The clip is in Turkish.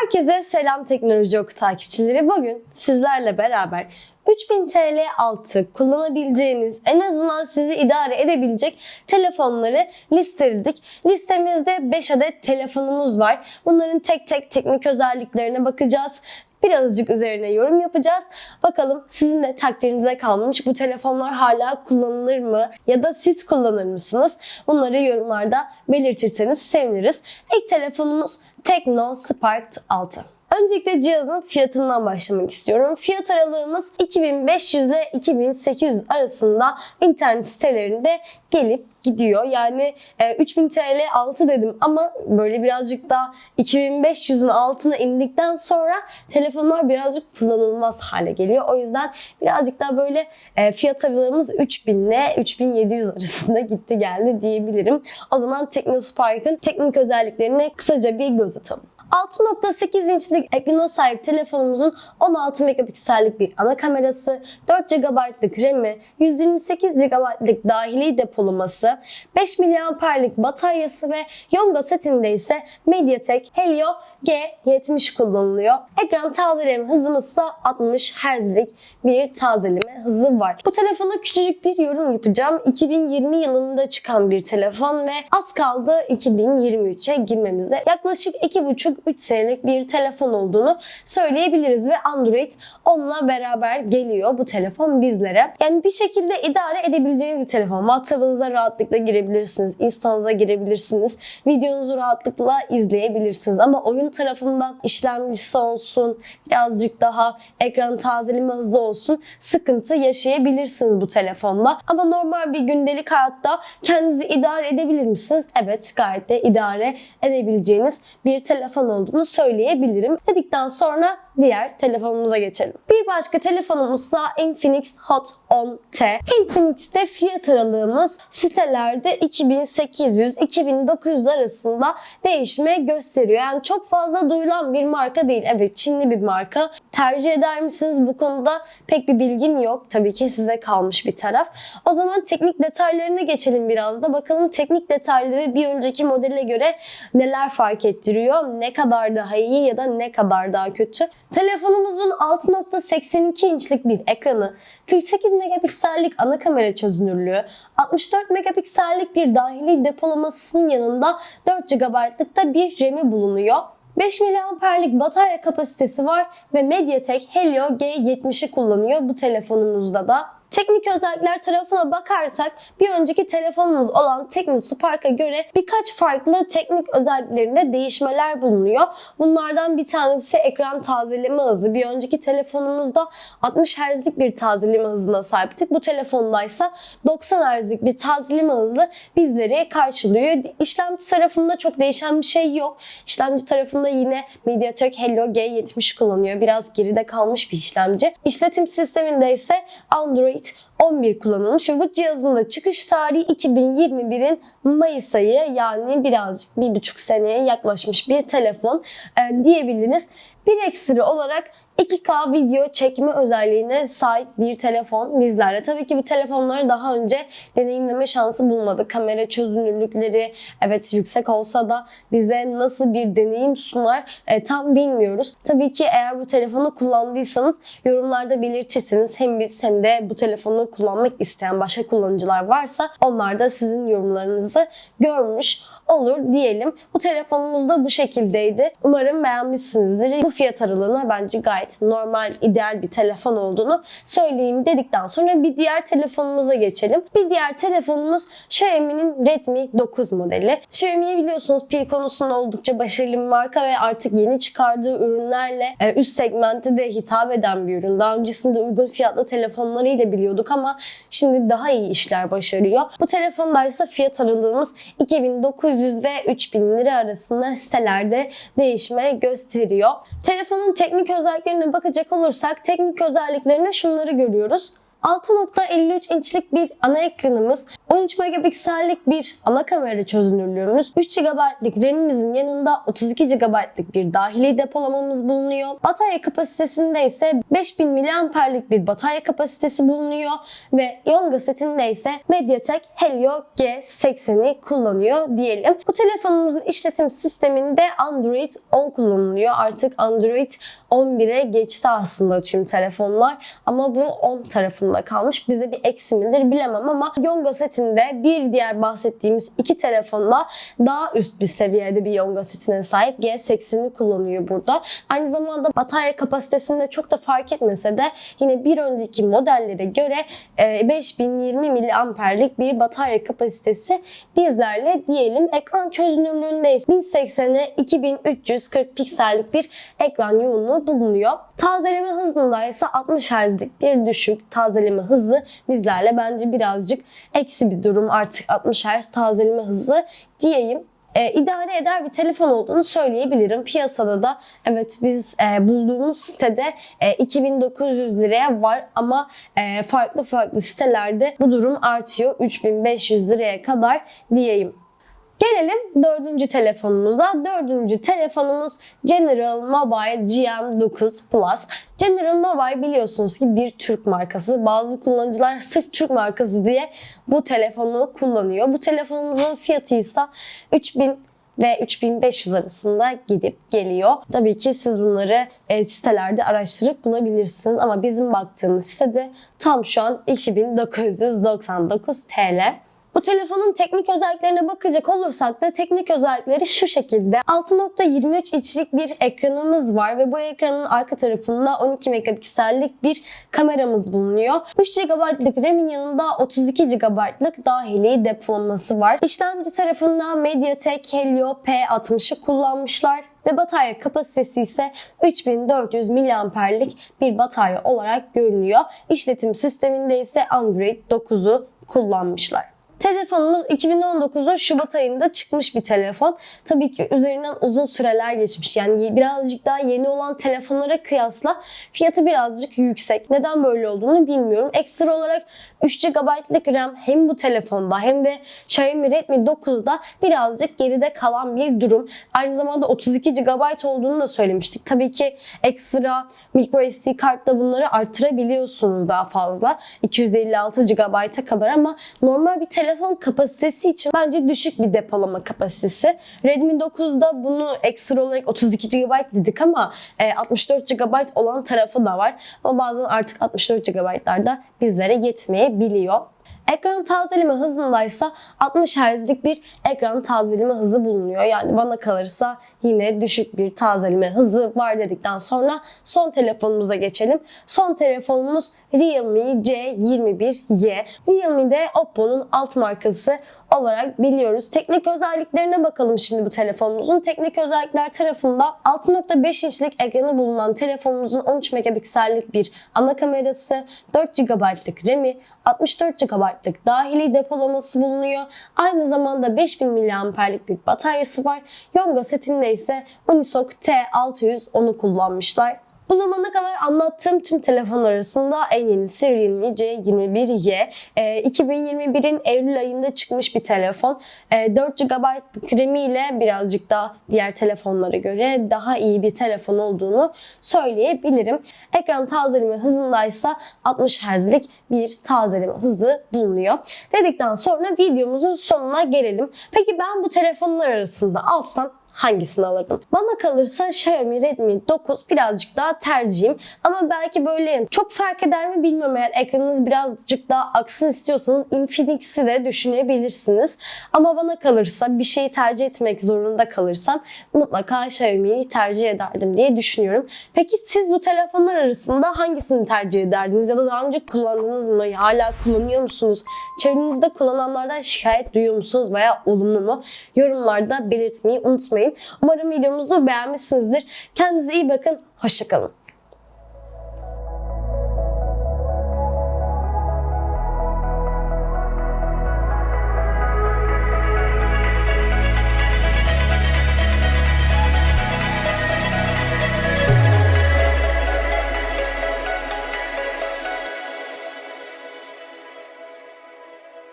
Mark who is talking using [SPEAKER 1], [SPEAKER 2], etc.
[SPEAKER 1] Herkese selam teknoloji oku takipçileri. Bugün sizlerle beraber 3000 TL altı kullanabileceğiniz en azından sizi idare edebilecek telefonları listeledik. Listemizde 5 adet telefonumuz var. Bunların tek tek teknik özelliklerine bakacağız. Birazcık üzerine yorum yapacağız. Bakalım sizin de takdirinize kalmış. Bu telefonlar hala kullanılır mı? Ya da siz kullanır mısınız? Bunları yorumlarda belirtirseniz seviniriz. İlk telefonumuz Tekno Spark 6. Öncelikle cihazın fiyatından başlamak istiyorum. Fiyat aralığımız 2500 ile 2800 arasında internet sitelerinde gelip gidiyor. Yani e, 3000 TL altı dedim ama böyle birazcık daha 2500'ün altına indikten sonra telefonlar birazcık kullanılmaz hale geliyor. O yüzden birazcık daha böyle e, fiyat aralığımız 3000 ile 3700 arasında gitti geldi diyebilirim. O zaman Teknospark'ın teknik özelliklerine kısaca bir göz atalım. 6.8 inçlik ekrana sahip telefonumuzun 16 megapiksellik bir ana kamerası, 4 GB'lık RAM'i, 128 GB'lık dahili depolaması, 5 mAh'lik bataryası ve Yonga setinde ise MediaTek Helio G70 kullanılıyor. Ekran tazeleme hızımız ise 60 Hz'lik bir tazeleme hızı var. Bu telefona küçücük bir yorum yapacağım. 2020 yılında çıkan bir telefon ve az kaldı 2023'e girmemize. Yaklaşık 2,5-3 senelik bir telefon olduğunu söyleyebiliriz ve Android onunla beraber geliyor bu telefon bizlere. Yani bir şekilde idare edebileceğiniz bir telefon. WhatsApp'ınıza rahatlıkla girebilirsiniz, Insta'nıza girebilirsiniz, videonuzu rahatlıkla izleyebilirsiniz ama oyun tarafından işlemcisi olsun, birazcık daha ekran tazeleme hızı olsun sıkıntı yaşayabilirsiniz bu telefonla. Ama normal bir gündelik hayatta kendinizi idare edebilir misiniz? Evet gayet de idare edebileceğiniz bir telefon olduğunu söyleyebilirim. Dedikten sonra diğer telefonumuza geçelim. Bir başka telefonumuz da Infinix Hot 10T. Infinix'te fiyat aralığımız sitelerde 2800-2900 arasında değişme gösteriyor. Yani çok fazla duyulan bir marka değil. Evet Çinli bir marka. Tercih eder misiniz? Bu konuda pek bir bilgim yok. Tabii ki size kalmış bir taraf. O zaman teknik detaylarına geçelim biraz da. Bakalım teknik detayları bir önceki modele göre neler fark ettiriyor? Ne kadar daha iyi ya da ne kadar daha kötü? Telefonumuzun 6.82 inçlik bir ekranı, 48 megapiksellik ana kamera çözünürlüğü, 64 megapiksellik bir dahili depolamasının yanında 4 GB'lık da bir RAM'i bulunuyor. 5 mAh'lik batarya kapasitesi var ve MediaTek Helio G70'i kullanıyor bu telefonumuzda da. Teknik özellikler tarafına bakarsak bir önceki telefonumuz olan Tekno Spark'a göre birkaç farklı teknik özelliklerinde değişmeler bulunuyor. Bunlardan bir tanesi ekran tazeleme hızı. Bir önceki telefonumuzda 60 Hz'lik bir tazeleme hızına sahiptik. Bu telefondaysa 90 Hz'lik bir tazeleme hızı bizleri karşılıyor. İşlemci tarafında çok değişen bir şey yok. İşlemci tarafında yine MediaTek Helio G70 kullanıyor. Biraz geride kalmış bir işlemci. İşletim sisteminde ise Android 11 kullanılmış ve bu cihazın da çıkış tarihi 2021'in Mayıs ayı yani birazcık bir buçuk seneye yaklaşmış bir telefon e, diyebiliriz. Bir ekstra olarak 2K video çekme özelliğine sahip bir telefon bizlerle. Tabii ki bu telefonları daha önce deneyimleme şansı bulmadık. Kamera çözünürlükleri evet yüksek olsa da bize nasıl bir deneyim sunar e, tam bilmiyoruz. Tabii ki eğer bu telefonu kullandıysanız yorumlarda belirtirseniz hem biz hem de bu telefonu kullanmak isteyen başka kullanıcılar varsa onlar da sizin yorumlarınızı görmüş olur diyelim. Bu telefonumuz da bu şekildeydi. Umarım beğenmişsinizdir. Bu fiyat aralığına bence gayet normal, ideal bir telefon olduğunu söyleyeyim dedikten sonra bir diğer telefonumuza geçelim. Bir diğer telefonumuz Xiaomi'nin Redmi 9 modeli. Xiaomi'yi biliyorsunuz pil konusunda oldukça başarılı bir marka ve artık yeni çıkardığı ürünlerle e, üst segmente de hitap eden bir ürün. Daha öncesinde uygun fiyatlı telefonlarıyla biliyorduk ama şimdi daha iyi işler başarıyor. Bu telefonda ise fiyat aralığımız 2900 ve 3000 lira arasında sitelerde değişme gösteriyor. Telefonun teknik özelliklerine bakacak olursak teknik özelliklerinde şunları görüyoruz. 6.53 inçlik bir ana ekranımız, 13 megapiksellik bir ana kamera çözünürlüğümüz, 3 GB'lık RAM'imizin yanında 32 GB'lık bir dahili depolamamız bulunuyor. Batarya kapasitesinde ise 5000 mAh'lik bir batarya kapasitesi bulunuyor ve Yonga setinde ise MediaTek Helio G80'i kullanıyor diyelim. Bu telefonumuzun işletim sisteminde Android 10 kullanılıyor. Artık Android 11'e geçti aslında tüm telefonlar ama bu 10 tarafında kalmış. Bize bir eksi midir bilemem ama Yonga setinde bir diğer bahsettiğimiz iki telefonda daha üst bir seviyede bir Yonga setine sahip G80'i kullanıyor burada. Aynı zamanda batarya kapasitesinde çok da fark etmese de yine bir önceki modellere göre e, 5020 mAh'lik bir batarya kapasitesi bizlerle diyelim. Ekran çözünürlüğünde ise 1080'e 2340 piksellik bir ekran yoğunluğu bulunuyor. Tazeleme hızında ise 60 Hz'lik bir düşük tazeleme hızı bizlerle bence birazcık eksi bir durum artık 60 Hz tazeleme hızı diyeyim e, idare eder bir telefon olduğunu söyleyebilirim. Piyasada da evet biz e, bulduğumuz sitede e, 2900 liraya var ama e, farklı farklı sitelerde bu durum artıyor. 3500 liraya kadar diyeyim. Gelelim dördüncü telefonumuza. Dördüncü telefonumuz General Mobile GM9 Plus. General Mobile biliyorsunuz ki bir Türk markası. Bazı kullanıcılar sırf Türk markası diye bu telefonu kullanıyor. Bu telefonumuzun fiyatı ise 3000 ve 3500 arasında gidip geliyor. Tabii ki siz bunları e, sitelerde araştırıp bulabilirsiniz ama bizim baktığımız sitede tam şu an 2999 TL. Bu telefonun teknik özelliklerine bakacak olursak da teknik özellikleri şu şekilde. 6.23 inçlik bir ekranımız var ve bu ekranın arka tarafında 12 megapiksellik bir kameramız bulunuyor. 3 GB'lık RAM'in yanında 32 GB'lık dahili depolaması var. İşlemci tarafında MediaTek Helio P60'ı kullanmışlar ve batarya kapasitesi ise 3400 mAh'lik bir batarya olarak görünüyor. İşletim sisteminde ise Android 9'u kullanmışlar. Telefonumuz 2019'un Şubat ayında çıkmış bir telefon. Tabii ki üzerinden uzun süreler geçmiş. Yani birazcık daha yeni olan telefonlara kıyasla fiyatı birazcık yüksek. Neden böyle olduğunu bilmiyorum. Ekstra olarak 3 GB'lık RAM hem bu telefonda hem de Xiaomi Redmi 9'da birazcık geride kalan bir durum. Aynı zamanda 32 GB olduğunu da söylemiştik. Tabii ki ekstra microSD kartla bunları artırabiliyorsunuz daha fazla. 256 GB'a kadar ama normal bir telefon kapasitesi için bence düşük bir depolama kapasitesi. Redmi 9'da bunu ekstra olarak 32 GB dedik ama 64 GB olan tarafı da var. Ama bazen artık 64 GB'lar da bizlere yetmeyebiliyor. Ekran tazeleme hızındaysa 60 Hz'lik bir ekran tazeleme hızı bulunuyor. Yani bana kalırsa yine düşük bir tazeleme hızı var dedikten sonra son telefonumuza geçelim. Son telefonumuz Realme C21y. Realme de Oppo'nun alt markası olarak biliyoruz. Teknik özelliklerine bakalım şimdi bu telefonumuzun. Teknik özellikler tarafında 6.5 inçlik ekranı bulunan telefonumuzun 13 megapiksellik bir ana kamerası, 4 GB'lık RAM'i, 64 GB'lık dahili depolaması bulunuyor. Aynı zamanda 5000 mAh'lik bir bataryası var. Yonga setinde ise Unisoc T610'u kullanmışlar. Bu zamana kadar anlattığım tüm telefon arasında en yenisi Realme C21y. E, 2021'in Eylül ayında çıkmış bir telefon. E, 4 GB RAM ile birazcık daha diğer telefonlara göre daha iyi bir telefon olduğunu söyleyebilirim. Ekran tazeleme hızındaysa 60 Hz'lik bir tazeleme hızı bulunuyor. Dedikten sonra videomuzun sonuna gelelim. Peki ben bu telefonlar arasında alsam hangisini alırdım? Bana kalırsa Xiaomi Redmi 9 birazcık daha tercihim. Ama belki böyle çok fark eder mi bilmiyorum. Eğer ekranınız birazcık daha aksın istiyorsanız Infinix'i de düşünebilirsiniz. Ama bana kalırsa bir şeyi tercih etmek zorunda kalırsam mutlaka Xiaomi'yi tercih ederdim diye düşünüyorum. Peki siz bu telefonlar arasında hangisini tercih ederdiniz? Ya da daha önce kullandınız mı? Hala kullanıyor musunuz? Çevrenizde kullananlardan şikayet duyuyor musunuz veya olumlu mu? Yorumlarda belirtmeyi unutmayın. Umarım videomuzu beğenmişsinizdir. Kendinize iyi bakın. Hoşçakalın.